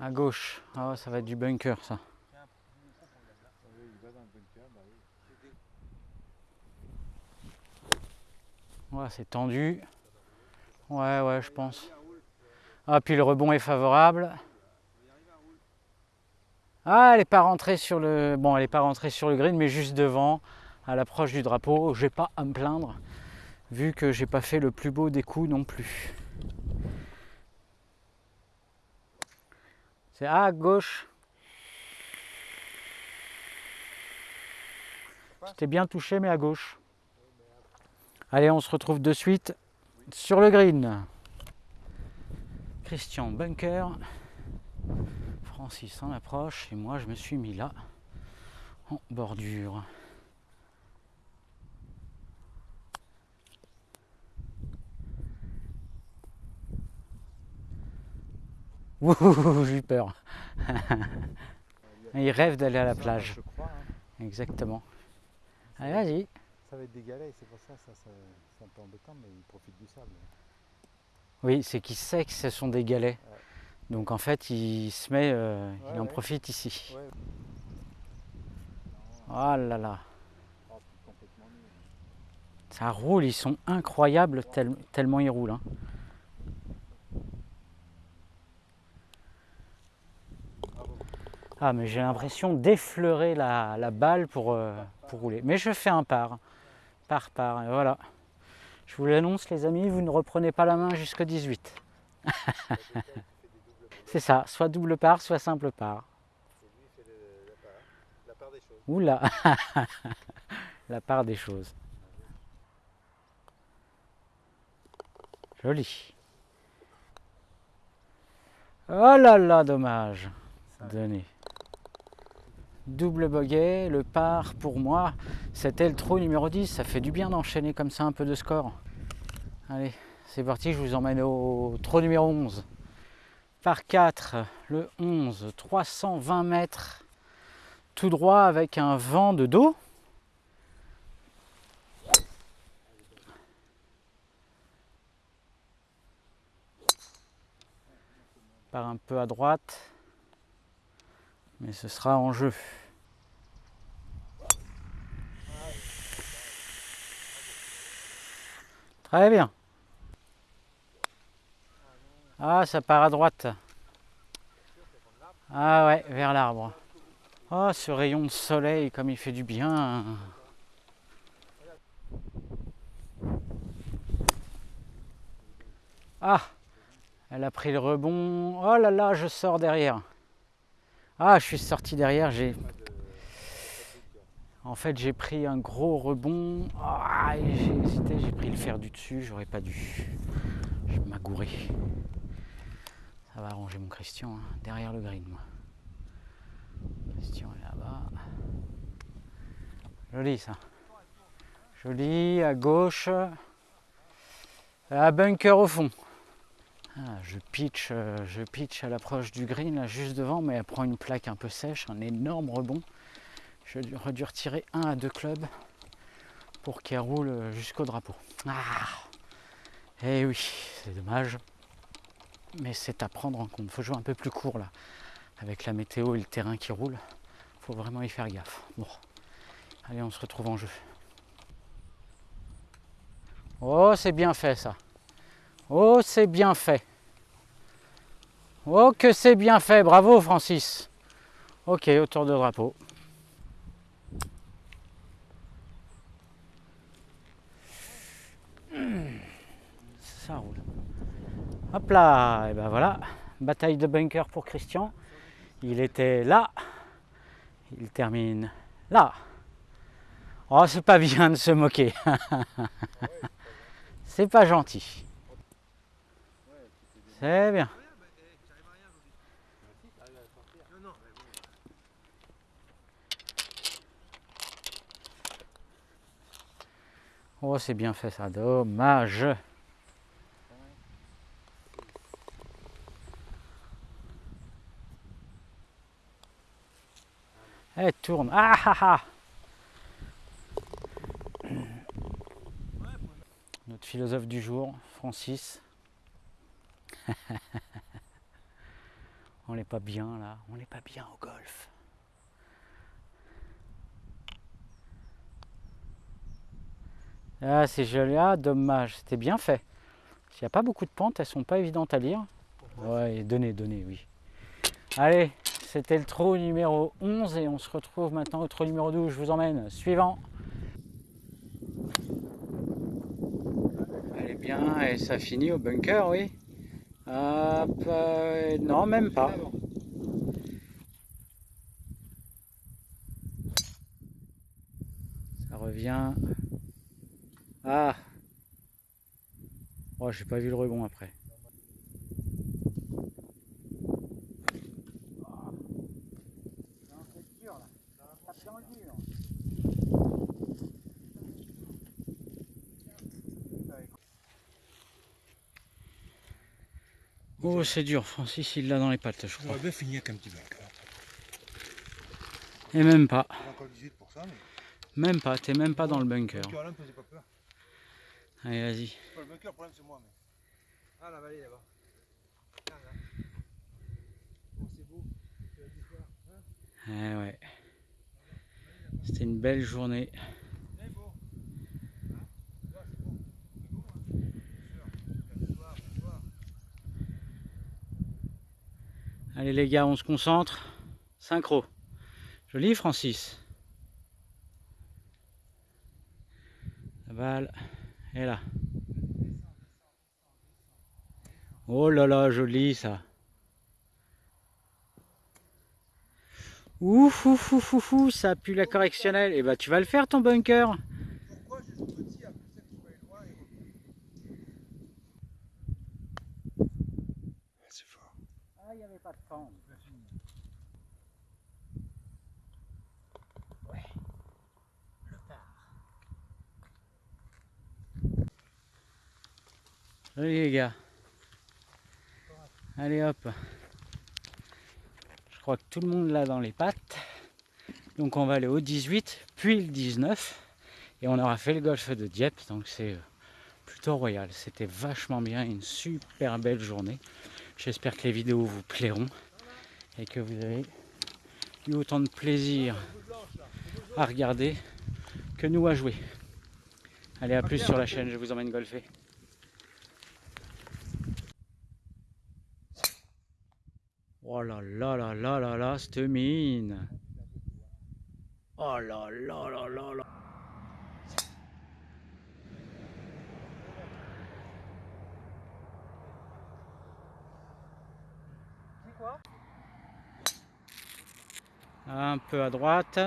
À gauche. Ah, ça va être du bunker, ça. C'est tendu. Ouais, ouais, je pense. Ah, puis le rebond est favorable. Ah, elle n'est pas rentrée sur le. Bon, elle n'est pas rentrée sur le green, mais juste devant, à l'approche du drapeau. J'ai pas à me plaindre, vu que j'ai pas fait le plus beau des coups non plus. C'est à gauche. C'était bien touché, mais à gauche. Allez, on se retrouve de suite sur le green. Christian bunker. Francis en approche et moi je me suis mis là en bordure. Ouh, j'ai eu peur. Il rêve d'aller à la plage. Hein. Exactement. Allez, vas-y. Ça va être des galets, c'est pour ça, ça, ça c'est un peu embêtant, mais ils profitent du sable. Oui, c'est qu'il sait que ce sont des galets. Ouais. Donc en fait, il se met, euh, il en ouais. profite ici. Oh là là. Oh. Ça roule, ils sont incroyables tel- tellement ils roulent. hein. Ah mais j'ai l'impression d'effleurer la, la balle pour, euh, pour rouler. Mais je fais un par. Par par. Et voilà. Je vous l'annonce les amis, vous ne reprenez pas la main jusqu'au 18. C'est ça, soit double par, soit simple par. Et lui, il fait le- la, part, la part des choses. Oula La part des choses. Joli. Oh là là, dommage. Donné. Double bogey, le par pour moi. C'était le trou numéro 10. Ça fait du bien d'enchaîner comme ça un peu de score. Allez, c'est parti, je vous emmène au trou numéro 11. Par 4, le 11, 320 mètres tout droit avec un vent de dos. Part un peu à droite, mais ce sera en jeu. Très bien. Ah, ça part à droite. Ah ouais, vers l'arbre. Oh, ce rayon de soleil, comme il fait du bien. Ah, elle a pris le rebond. Oh là là, je sors derrière. Ah, je suis sorti derrière. J'ai. En fait, j'ai pris un gros rebond. Ah, j'ai hésité, j'ai pris le fer du dessus. J'aurais pas dû. Je m'agourais. Ça va arranger mon Christian hein, derrière le green, moi. Christian est là-bas. Joli ça. Joli à gauche. À bunker au fond. Ah, je pitch, euh, je pitch à l'approche du green là juste devant, mais elle prend une plaque un peu sèche, un énorme rebond. J'aurais dû retirer un à deux clubs pour qu'elle roule jusqu'au drapeau. Ah Eh oui, c'est dommage. Mais c'est à prendre en compte. faut jouer un peu plus court là. Avec la météo et le terrain qui roule. faut vraiment y faire gaffe. Bon. Allez, on se retrouve en jeu. Oh, c'est bien fait ça. Oh, c'est bien fait. Oh, que c'est bien fait. Bravo, Francis. Ok, autour de drapeau. Hop là, et ben voilà. Bataille de bunker pour Christian. Il était là. Il termine là. Oh, c'est pas bien de se moquer. c'est pas gentil. C'est bien. Oh, c'est bien fait ça. Dommage. Elle tourne. Ah ah ah Notre philosophe du jour, Francis. On n'est pas bien là, on n'est pas bien au golf. Ah, c'est joli, ah, dommage, c'était bien fait. Il n'y a pas beaucoup de pentes, elles sont pas évidentes à lire. Ouais, donnez, donnez, oui. Allez, c'était le trou numéro 11 et on se retrouve maintenant au trou numéro 12. Je vous emmène. Suivant. Allez bien, et ça finit au bunker, oui. Hop, euh, non, même pas. Ça revient. Ah Oh, j'ai pas vu le rebond après. Oh, c'est dur. Francis, il l'a dans les pattes, je crois. Bien fini avec un petit bunker. Et même pas. J'ai encore 18 pour ça, mais Même pas. T'es même pas dans le bunker. Allez, vas-y. Pas le bunker, le problème c'est moi. Mais... Ah, la vallée là-bas. Là, là. Oh, hein? Eh ouais. C'était une belle journée. C'est beau. Hein Là, c'est beau. C'est beau, hein Bien sûr. Bonsoir, bonsoir. Allez les gars, on se concentre. Synchro. Joli Francis. La balle est là. Oh là là, joli ça. Ouf, ouf, ouf, ouf, ouf, ça pue la correctionnelle. Et bah tu vas le faire ton bunker. Pourquoi je joue petit après ça que je peux aller loin et C'est fort. Ah, il n'y avait pas de pente. Allez les gars. Allez hop. Je crois que tout le monde l'a dans les pattes. Donc on va aller au 18, puis le 19. Et on aura fait le golf de Dieppe. Donc c'est euh, plutôt royal. C'était vachement bien. Une super belle journée. J'espère que les vidéos vous plairont. Et que vous avez eu autant de plaisir à regarder que nous à jouer. Allez à plus sur la chaîne. Je vous emmène golfer. Oh là là là là là là, cette mine. Oh là là là là là. Un peu à droite.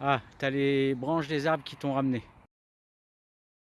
Ah, t'as les branches des arbres qui t'ont ramené.